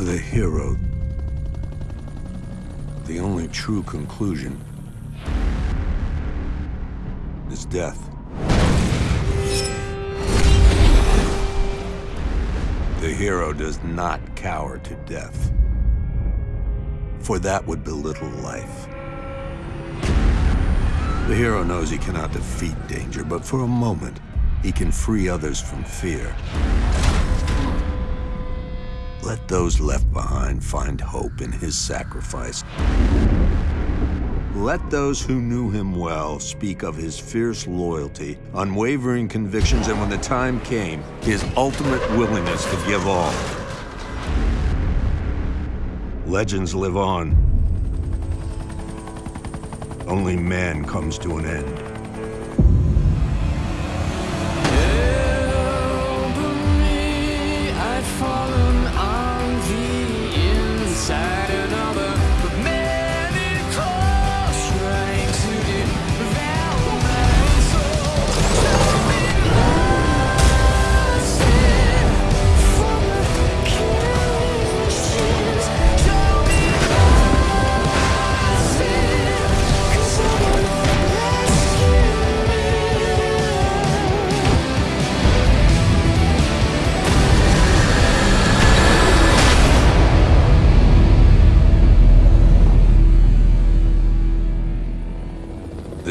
For the hero, the only true conclusion is death. The hero does not cower to death, for that would belittle life. The hero knows he cannot defeat danger, but for a moment, he can free others from fear. Let those left behind find hope in his sacrifice. Let those who knew him well speak of his fierce loyalty, unwavering convictions, and when the time came, his ultimate willingness to give all. Legends live on. Only man comes to an end.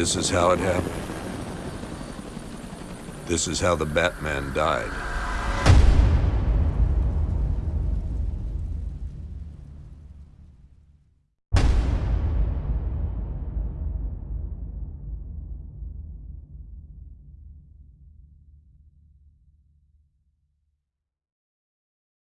This is how it happened. This is how the Batman died.